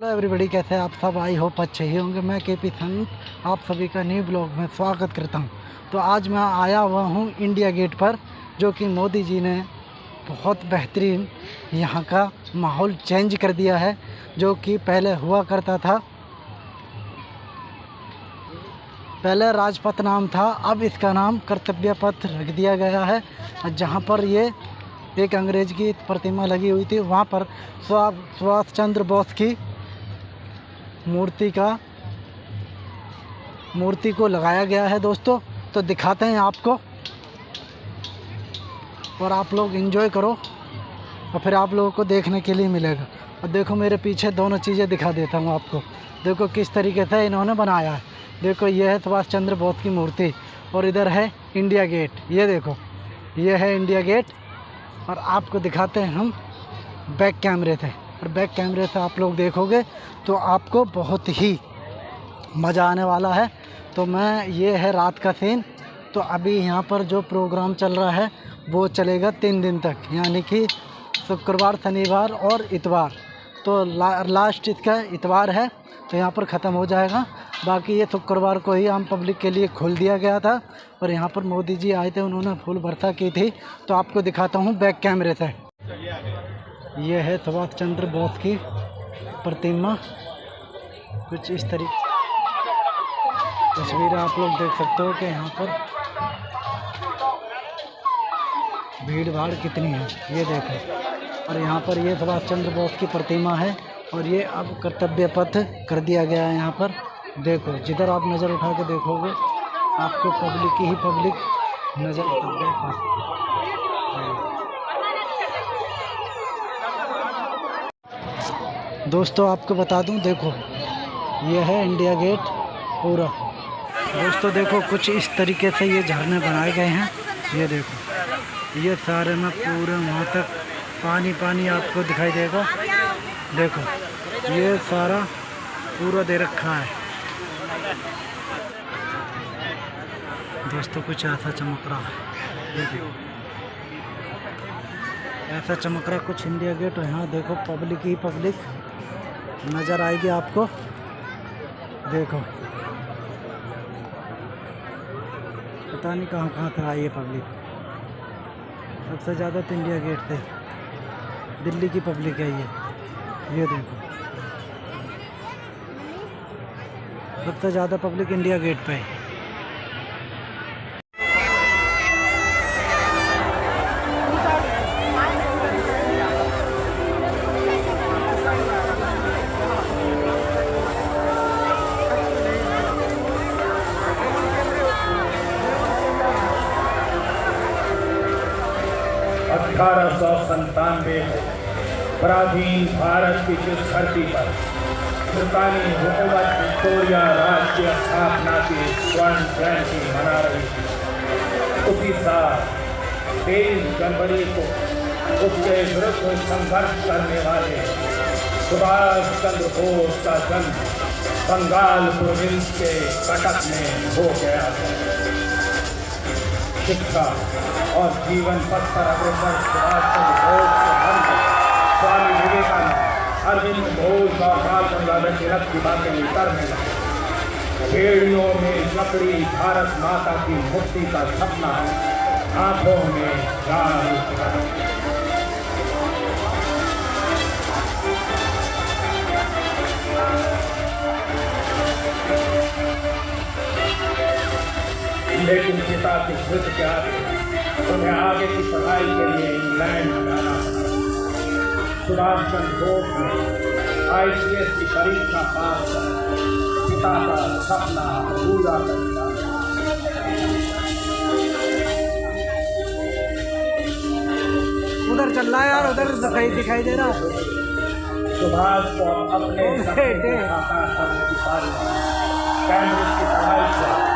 Hello everybody कैसे हैं आप सब? आई होप अच्छे ही होंगे। मैं के पी संत आप सभी का न्यू ब्लॉग में स्वागत करता हूँ। तो आज मैं आया हुआ हूँ इंडिया गेट पर, जो कि मोदी जी ने बहुत बेहतरीन यहाँ का माहौल चेंज कर दिया है, जो कि पहले हुआ करता था। पहले राजपथ नाम था, अब इसका नाम कर्तव्य पथ रख दिया गया है। जहाँ पर ये एक अंग्रेज़ की प्रतिमा लगी हुई थी, वहाँ पर सुभाष चंद्र बोस की मूर्ति का, मूर्ति को लगाया गया है दोस्तों। तो दिखाते हैं आपको। और आप लोग इन्जॉय करो। और फिर आप लोगों को देखने के लिए मिलेगा। और देखो मेरे पीछे दोनों चीज़ें दिखा देता हूँ आपको। देखो किस तरीके से इन्होंने बनाया है। देखो ये है सुभाष चंद्र बोस की मूर्ति। और इधर है इंडिया गेट। ये देखो, ये है इंडिया गेट। और आपको दिखाते हैं हम बैक कैमरे से। और बैक कैमरे से आप लोग देखोगे तो आपको बहुत ही मज़ा आने वाला है। तो मैं ये है रात का सीन तो अभी यहाँ पर जो प्रोग्राम चल रहा है वो चलेगा तीन दिन तक यानी कि शुक्रवार शनिवार और इतवार। तो ला, लास्ट इसका इतवार है तो यहाँ पर ख़त्म हो जाएगा। बाकी ये शुक्रवार को ही आम पब्लिक के लिए खोल दिया गया था और यहाँ पर मोदी जी आए थे उन्होंने फूल वर्षा की थी। तो आपको दिखाता हूँ बैक कैमरे से। ये है सुभाष चंद्र बोस की प्रतिमा। कुछ इस तरीके तस्वीर आप लोग देख सकते हो कि यहाँ पर भीड़ भाड़ कितनी है, ये देखो। और यहाँ पर ये सुभाष चंद्र बोस की प्रतिमा है और ये अब कर्तव्य पथ कर दिया गया है यहाँ पर। देखो, जिधर आप नज़र उठा के देखोगे, आपको पब्लिक ही पब्लिक नज़र उठा देखो दोस्तों, आपको बता दूँ, देखो, ये है इंडिया गेट पूरा। दोस्तों, देखो, कुछ इस तरीके से ये झरने बनाए गए हैं। ये देखो, ये सारे में पूरे वहाँ तक पानी पानी आपको दिखाई देगा। देखो, ये सारा पूरा दे रखा है। दोस्तों, कुछ ऐसा चमक रहा है। देखो, ऐसा चमक रहा कुछ इंडिया गेट यहाँ देखो पब्लिक ही पब्लिक नज़र आएगी आपको। देखो। पता नहीं कहाँ कहाँ से आई है पब्लिक। सबसे ज़्यादा तो इंडिया गेट से दिल्ली की पब्लिक है ये। ये देखो। सबसे ज़्यादा पब्लिक इंडिया गेट पे है। अठारह सौ संतानवे पराधीन भारत की जिस धरती पर ब्रितानी हुकूमत विक्टोरिया राज की स्थापना की स्वर्ण जयंती मना रही थी। उसी साल तेईस जनवरी को उसके विरुद्ध संघर्ष करने वाले सुभाष चंद्र बोस का जन्म बंगाल प्रोविंस के कटक में हो गया था शिक्षा और जीवन पथ पर अग्रसर चंद्र स्वामी विवेकानंद, अरविंद घोष और गंगाधर तिलक की बातें करने लगे पेड़ियों में लकड़ी, भारत माता की मुक्ति का सपना है। आँखों में जान लेकिन पिता की जिद के आगे उन्हें आगे की पढ़ाई के लिए इंग्लैंड जाना सुभाष चंद्र बोस ने आई सी एस की परीक्षा पास कर पिता का सपना पूरा कर दिया उधर चल रहा है यार उधर दिखाई दिखाई दे रहा सुभाष को अपने पारी कैम्ब्रिज की पढ़ाई से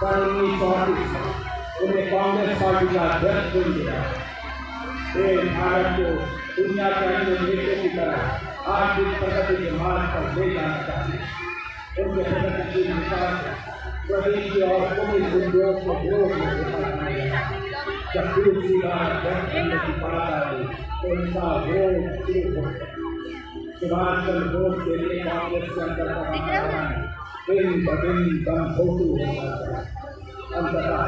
सौ अड़तीस उन्हें कांग्रेस पार्टी का अध्यक्ष चुन दिया। वे भारत को दुनिया के अन्य देशों की तरह आर्थिक प्रगति के मार्ग पर ले जाना चाहते उनके प्रगतिशील विकास प्रदेश के और पुलिस उद्योग को विरोध में जब दूसरी बार अध्यक्ष बनने की बात आई तो उनका विरोध शुरू हो गया। सुभाष चंद्र बोस के लिए कांग्रेस के अंदर का महाराज दिन ब दिन दम घोटू हो जाता अंततः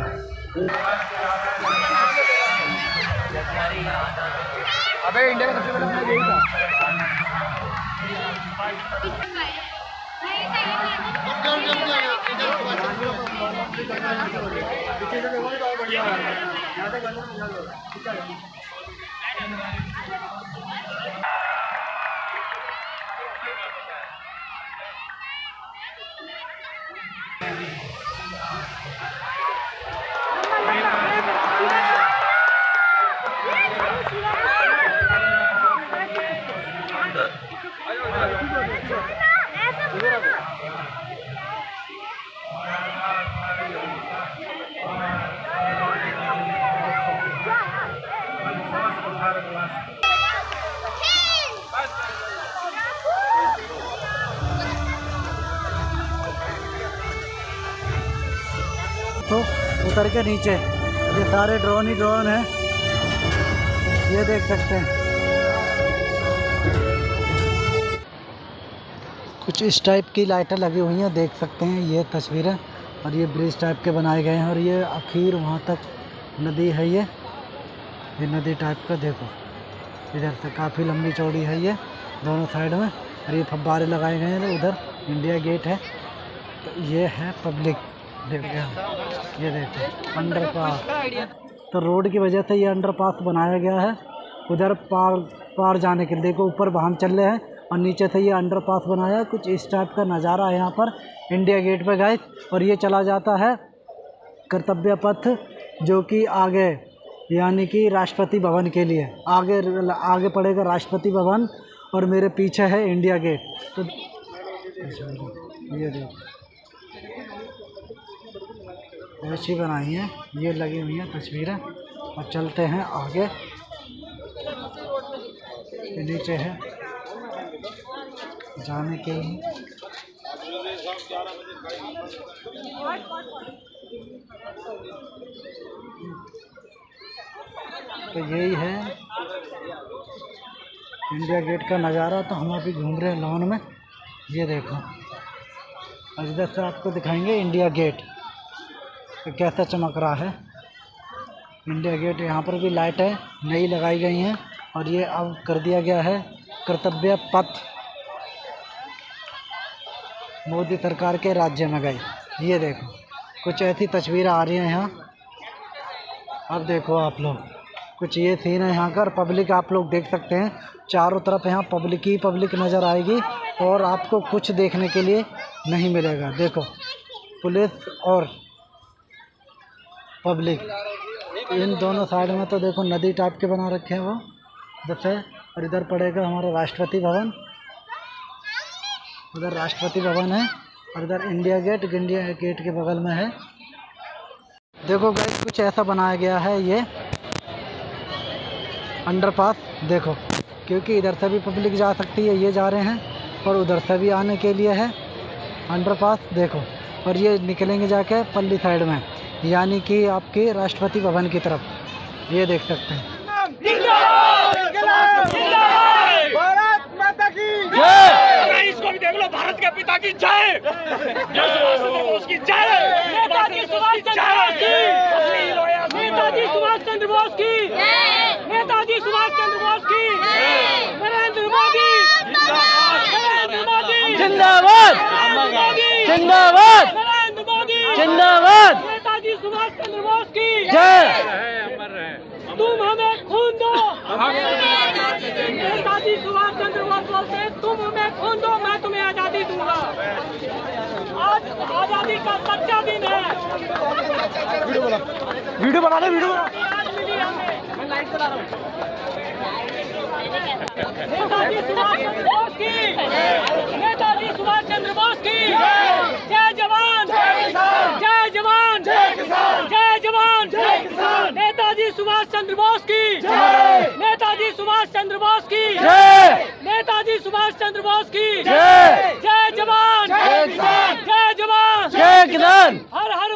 अबे इंडिया का सबसे बड़ा मैच यही था तो उतर के नीचे। ये सारे ड्रोन ही ड्रोन है। ये देख सकते हैं। कुछ इस टाइप की लाइटें लगी हुई हैं, देख सकते हैं ये तस्वीरें। और ये ब्रिज टाइप के बनाए गए हैं। और ये आखिर वहाँ तक नदी है ये। ये नदी टाइप का, देखो। इधर से काफ़ी लंबी चौड़ी है ये, दोनों साइड में। और ये फब्बारे लगाए गए हैं उधर। इंडिया गेट है। तो ये है पब्लिक। देख यहाँ ये देखो अंडर पास तो रोड की वजह से ये अंडर पास बनाया गया है। उधर पार पार जाने के लिए, देखो, ऊपर वाहन चल रहे हैं। और नीचे से ये अंडर पास बनाया कुछ इस टाइप का नज़ारा है यहाँ पर। इंडिया गेट पर गए और ये चला जाता है कर्तव्य पथ जो कि आगे यानी कि राष्ट्रपति भवन के लिए। आगे आगे पड़ेगा राष्ट्रपति भवन और मेरे पीछे है इंडिया गेट। तो ये देखो। ऐसी बनाई है, ये लगी हुई है तस्वीरें। और चलते हैं आगे। नीचे है। जाने के लिए। तो यही है। इंडिया गेट का नज़ारा तो हम अभी घूम रहे हैं लॉन में। ये देखो। और इधर से आपको दिखाएँगे इंडिया गेट कि कैसा चमक रहा है। इंडिया गेट यहाँ पर भी लाइट है, नई लगाई गई हैं और ये अब कर दिया गया है कर्तव्य पथ। मोदी सरकार के राज्य में गई ये देखो। कुछ ऐसी तस्वीरें आ रही हैं यहाँ। अब देखो आप लोग। कुछ ये सीन है यहाँ का पब्लिक आप लोग देख सकते हैं। चारों तरफ़ यहाँ पब्लिक ही पब्लिक नज़र आएगी और आपको कुछ देखने के लिए नहीं मिलेगा। देखो, पुलिस और पब्लिक, इन दोनों साइड में तो देखो नदी टाइप के बना रखे हैं वो। जैसे, और इधर पड़ेगा हमारा राष्ट्रपति भवन। उधर राष्ट्रपति भवन है और इधर इंडिया गेट इंडिया गेट के बगल में है। देखो गाइस कुछ ऐसा बनाया गया है ये। अंडरपास देखो। क्योंकि इधर से भी पब्लिक जा सकती है ये जा रहे हैं और उधर से भी आने के लिए है। अंडरपास देखो। और ये निकलेंगे जाके पल्ली साइड में यानी कि आपके राष्ट्रपति भवन की तरफ़। ये देख सकते हैं। भारत माता की जय! इसको भी देख लो भारत के पिता की जय। जय सुभाष चंद्र बोस की जय। नेताजी सुभाष चंद्र बोस की नेताजी सुभाष चंद्र बोस की नेताजी सुभाष चंद्र बोस की नरेंद्र मोदी नरेंद्र मोदी जिंदाबाद नरेंद्र मोदी जिंदाबाद। नरेंद्र मोदी। जिंदाबाद। नेताजी सुभाष चंद्र बोस की। जय। तुम हमें खून दो। नेताजी सुभाष चंद्र बोस बोलते हैं, तुम हमें खून दो मैं तुम्हें आज़ादी दूँगा। आज आज़ादी का सच्चा दिन है। वीडियो बना। ले वीडियो आज मिली हमें नेताजी सुभाष चंद्र बोस की। बोस की। जय जवान। जय जवान। जय जवान। नेताजी सुभाष चंद्र बोस की। नेताजी सुभाष चंद्र बोस की। नेताजी सुभाष चंद्र बोस की। जय जवान। जय जवान। जय किसान। हर हर